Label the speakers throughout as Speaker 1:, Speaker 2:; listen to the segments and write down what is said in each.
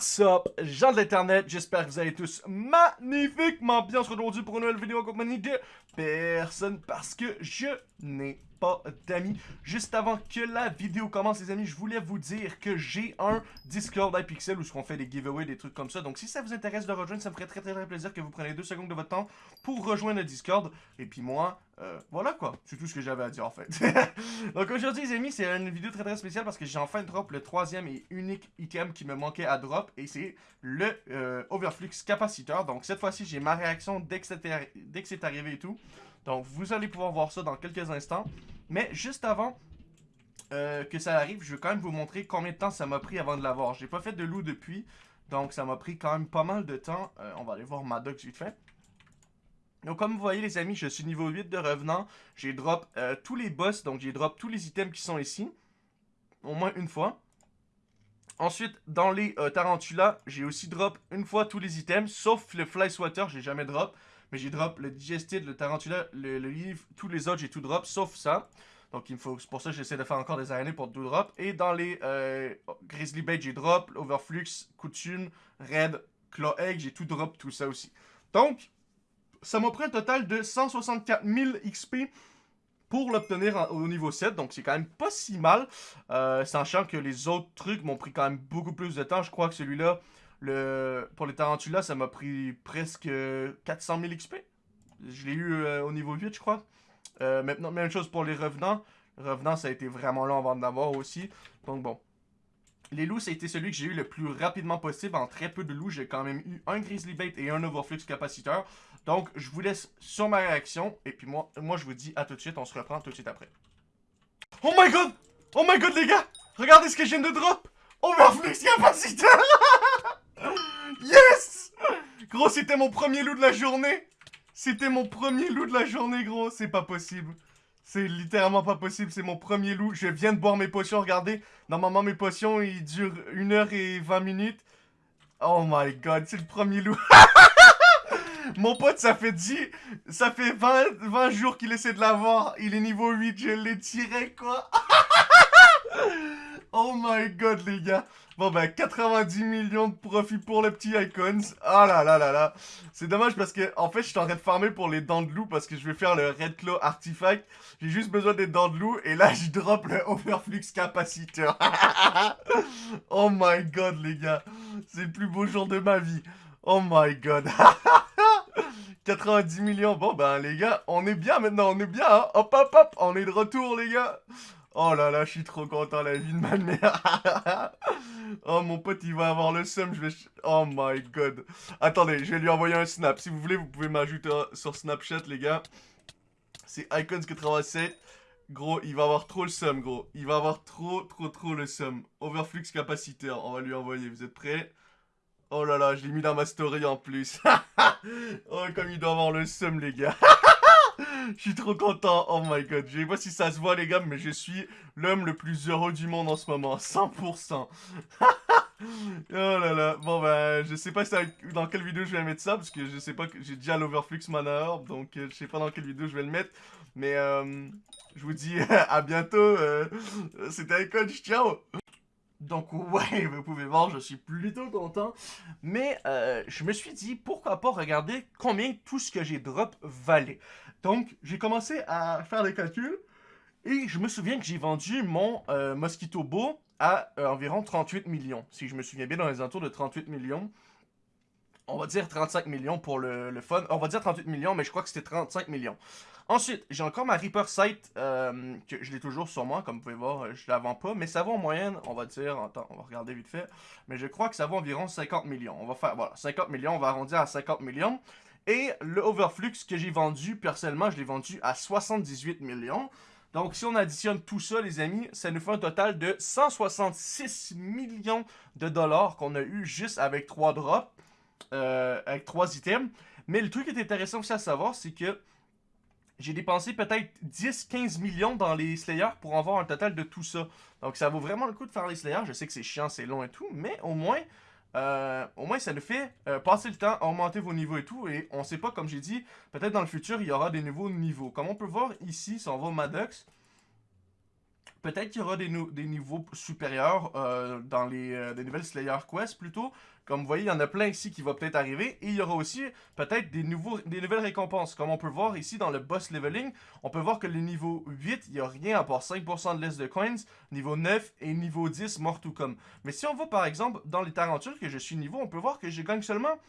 Speaker 1: What's up, gens de l'internet, j'espère que vous allez tous magnifiquement bien. aujourd'hui pour une nouvelle vidéo en compagnie de personne parce que je n'ai pas d'amis. Juste avant que la vidéo commence, les amis, je voulais vous dire que j'ai un Discord iPixel où on fait des giveaways, des trucs comme ça. Donc, si ça vous intéresse de rejoindre, ça me ferait très très très plaisir que vous preniez deux secondes de votre temps pour rejoindre le Discord. Et puis moi, euh, voilà quoi, c'est tout ce que j'avais à dire en fait. Donc aujourd'hui les amis, c'est une vidéo très très spéciale parce que j'ai enfin drop le troisième et unique item qui me manquait à drop et c'est le euh, Overflux capaciteur. Donc cette fois-ci j'ai ma réaction dès que c'est arrivé et tout. Donc vous allez pouvoir voir ça dans quelques instants. Mais juste avant euh, que ça arrive, je vais quand même vous montrer combien de temps ça m'a pris avant de l'avoir. J'ai pas fait de loup depuis, donc ça m'a pris quand même pas mal de temps. Euh, on va aller voir Maddox vite fait. Donc comme vous voyez les amis, je suis niveau 8 de revenant. J'ai drop euh, tous les boss, donc j'ai drop tous les items qui sont ici. Au moins une fois. Ensuite, dans les Tarantulas, j'ai aussi drop une fois tous les items, sauf le Fly Swatter, j'ai jamais drop. Mais j'ai drop le Digestid, le Tarantula, le, livre, tous les autres, j'ai tout drop, sauf ça. Donc il me faut, c'est pour ça que j'essaie de faire encore des années pour tout drop. Et dans les euh, Grizzly Bait, j'ai drop, Overflux, Coutume, Red, Claw Egg, j'ai tout drop, tout ça aussi. Donc, ça m'a pris un total de 164 000 XP pour l'obtenir au niveau 7, donc c'est quand même pas si mal, euh, sachant que les autres trucs m'ont pris quand même beaucoup plus de temps, je crois que celui-là, le, pour les tarantulas, ça m'a pris presque 400 000 XP. Je l'ai eu euh, au niveau 8, je crois. Euh, maintenant, même chose pour les revenants. Revenants, ça a été vraiment long avant d'avoir aussi. Donc bon. Les loups, ça a été celui que j'ai eu le plus rapidement possible. En très peu de loups, j'ai quand même eu un Grizzly Bait et un Overflux capaciteur. Donc, je vous laisse sur ma réaction. Et puis moi, moi, je vous dis à tout de suite. On se reprend tout de suite après. Oh my god! Oh my god, les gars! Regardez ce que je viens de drop! Overflux capaciteur! Yes Gros, c'était mon premier loup de la journée C'était mon premier loup de la journée, gros C'est pas possible c'est littéralement pas possible, c'est mon premier loup. Je viens de boire mes potions, regardez. Normalement, mes potions, ils durent 1 heure et 20 minutes. Oh my god, c'est le premier loup. mon pote, ça fait 10... Ça fait 20, 20 jours qu'il essaie de l'avoir. Il est niveau 8, je l'ai tiré, quoi. Oh my god, les gars. Bon, ben, 90 millions de profits pour les petits icons. Ah là là là là. C'est dommage parce que, en fait, je suis en train de farmer pour les dents de loup parce que je vais faire le Red Claw Artifact. J'ai juste besoin des dents de loup et là, je drop le Overflux Capaciteur. oh my god, les gars. C'est le plus beau jour de ma vie. Oh my god. 90 millions. Bon, ben, les gars, on est bien maintenant. On est bien, hein. Hop, hop, hop. On est de retour, les gars. Oh là là, je suis trop content, la vie de ma mère. oh, mon pote, il va avoir le seum, je vais... Oh my god. Attendez, je vais lui envoyer un snap. Si vous voulez, vous pouvez m'ajouter sur Snapchat, les gars. C'est Icons87. Gros, il va avoir trop le seum, gros. Il va avoir trop, trop, trop le seum. Overflux capaciteur, on va lui envoyer. Vous êtes prêts? Oh là là, je l'ai mis dans ma story en plus. oh, comme il doit avoir le seum, les gars. Je suis trop content. Oh my god. Je sais pas si ça se voit, les gars, mais je suis l'homme le plus heureux du monde en ce moment. 100%. oh là là. Bon, ben, je sais pas dans quelle vidéo je vais mettre ça, parce que je sais pas que j'ai déjà l'Overflux Mana Orb, donc euh, je sais pas dans quelle vidéo je vais le mettre. Mais, euh, je vous dis à bientôt. Euh, C'était coach. Ciao donc ouais, vous pouvez voir, je suis plutôt content. Mais euh, je me suis dit, pourquoi pas regarder combien tout ce que j'ai drop valait. Donc, j'ai commencé à faire les calculs. Et je me souviens que j'ai vendu mon euh, Mosquito Beau à euh, environ 38 millions. Si je me souviens bien, dans les alentours de 38 millions. On va dire 35 millions pour le, fun. On va dire 38 millions, mais je crois que c'était 35 millions. Ensuite, j'ai encore ma Reaper Sight, euh, que je l'ai toujours sur moi, comme vous pouvez voir, je la vends pas, mais ça vaut en moyenne, on va dire, attends, on va regarder vite fait, mais je crois que ça vaut environ 50 millions. On va faire, voilà, 50 millions, on va arrondir à 50 millions. Et le Overflux que j'ai vendu, personnellement, je l'ai vendu à 78 millions. Donc, si on additionne tout ça, les amis, ça nous fait un total de 166 millions de dollars qu'on a eu juste avec 3 drops, euh, avec 3 items. Mais le truc qui est intéressant aussi à savoir, c'est que j'ai dépensé peut-être 10-15 millions dans les Slayers pour avoir un total de tout ça. Donc ça vaut vraiment le coup de faire les Slayers. Je sais que c'est chiant, c'est long et tout, mais au moins, euh, au moins ça nous fait euh, passer le temps, augmenter vos niveaux et tout. Et on sait pas, comme j'ai dit, peut-être dans le futur, il y aura des nouveaux niveaux. Comme on peut voir ici, si on va au Maddox, Peut-être qu'il y aura des, des niveaux supérieurs dans les des nouvelles Slayer Quest plutôt. Comme vous voyez, il y en a plein ici qui va peut-être arriver. Et il y aura aussi peut-être des, nouvelles récompenses. Comme on peut voir ici dans le boss leveling, on peut voir que le niveau 8, il n'y a rien à part 5% de liste de coins. Niveau 9 et niveau 10, mort tout comme. Mais si on va par exemple dans les tarentures que je suis niveau, on peut voir que je gagne seulement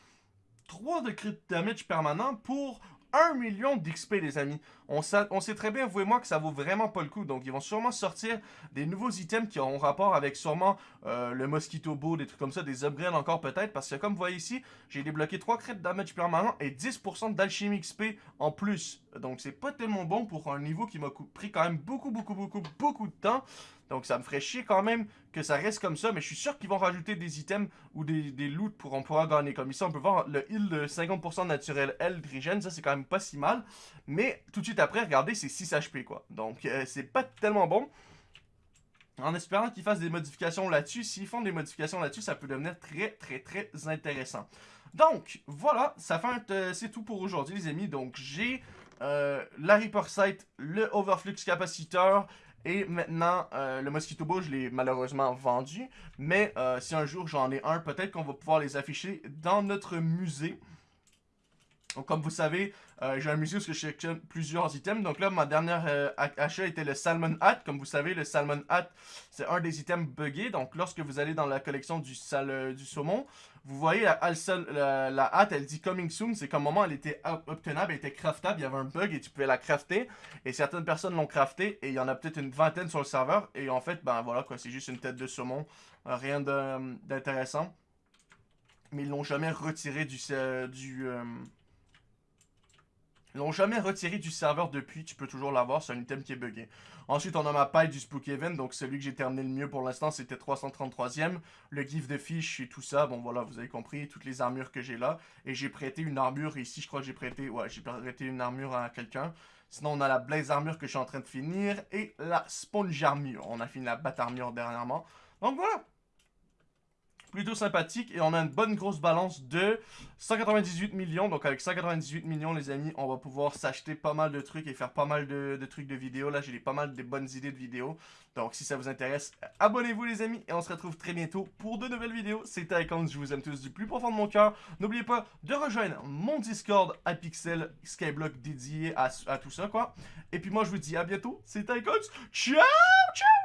Speaker 1: 3 de crit damage permanent pour 1 million d'XP, les amis. On, sait très bien, vous et moi, que ça vaut vraiment pas le coup. Donc, ils vont sûrement sortir des nouveaux items qui auront rapport avec sûrement euh, le Mosquito Bow, des trucs comme ça, des upgrades encore peut-être. Parce que, comme vous voyez ici, j'ai débloqué 3 crits damage permanent et 10% d'alchimie XP en plus. Donc, c'est pas tellement bon pour un niveau qui m'a pris quand même beaucoup, beaucoup, beaucoup, beaucoup de temps. Donc ça me ferait chier quand même que ça reste comme ça, mais je suis sûr qu'ils vont rajouter des items ou des, des loots pour on pourra gagner. Comme ici, on peut voir le heal de 50% naturel L ça c'est quand même pas si mal. Mais tout de suite après, regardez, c'est 6 HP quoi. Donc euh, c'est pas tellement bon. En espérant qu'ils fassent des modifications là-dessus, s'ils font des modifications là-dessus, ça peut devenir très très très intéressant. Donc voilà, ça fait euh, c'est tout pour aujourd'hui les amis. Donc j'ai euh, la Reaper Sight, le Overflux Capaciteur, et maintenant, euh, le Mosquito Bow, je l'ai malheureusement vendu. Mais euh, si un jour j'en ai un, peut-être qu'on va pouvoir les afficher dans notre musée. Donc, comme vous savez, euh, j'ai un musée où je cherche plusieurs items. Donc là, ma dernière achat était le Salmon Hat. Comme vous savez, le Salmon Hat, c'est un des items buggés. Donc lorsque vous allez dans la collection du, sal, du saumon, vous voyez, la, la, hâte, elle dit coming soon. C'est comme moment, elle était obtenable, elle était craftable. Il y avait un bug et tu pouvais la crafter. Et certaines personnes l'ont crafté. Et il y en a peut-être une vingtaine sur le serveur. Et en fait, ben voilà, quoi, c'est juste une tête de saumon. Euh, rien d'intéressant. Mais ils l'ont jamais retiré du. du euh, l'ont jamais retiré du serveur depuis, tu peux toujours l'avoir, c'est un item qui est buggé. Ensuite, on a ma paille du Spooky Event, donc celui que j'ai terminé le mieux pour l'instant, c'était 333ème. Le gif de fiche et tout ça, bon voilà, vous avez compris, toutes les armures que j'ai là. Et j'ai prêté une armure, ici je crois que j'ai prêté, ouais, j'ai prêté une armure à quelqu'un. Sinon, on a la Blaze Armure que je suis en train de finir, et la Sponge Armure. On a fini la Bat Armure dernièrement. Donc voilà, plutôt sympathique. Et on a une bonne grosse balance de 198 millions. Donc avec 198 millions, les amis, on va pouvoir s'acheter pas mal de trucs et faire pas mal de, trucs de vidéos. Là, j'ai pas mal de bonnes idées de vidéos. Donc si ça vous intéresse, abonnez-vous les amis. Et on se retrouve très bientôt pour de nouvelles vidéos. C'était Icons, je vous aime tous du plus profond de mon cœur. N'oubliez pas de rejoindre mon Discord à Pixel Skyblock dédié à, tout ça, quoi. Et puis moi, je vous dis à bientôt. C'était Icons. Ciao, ciao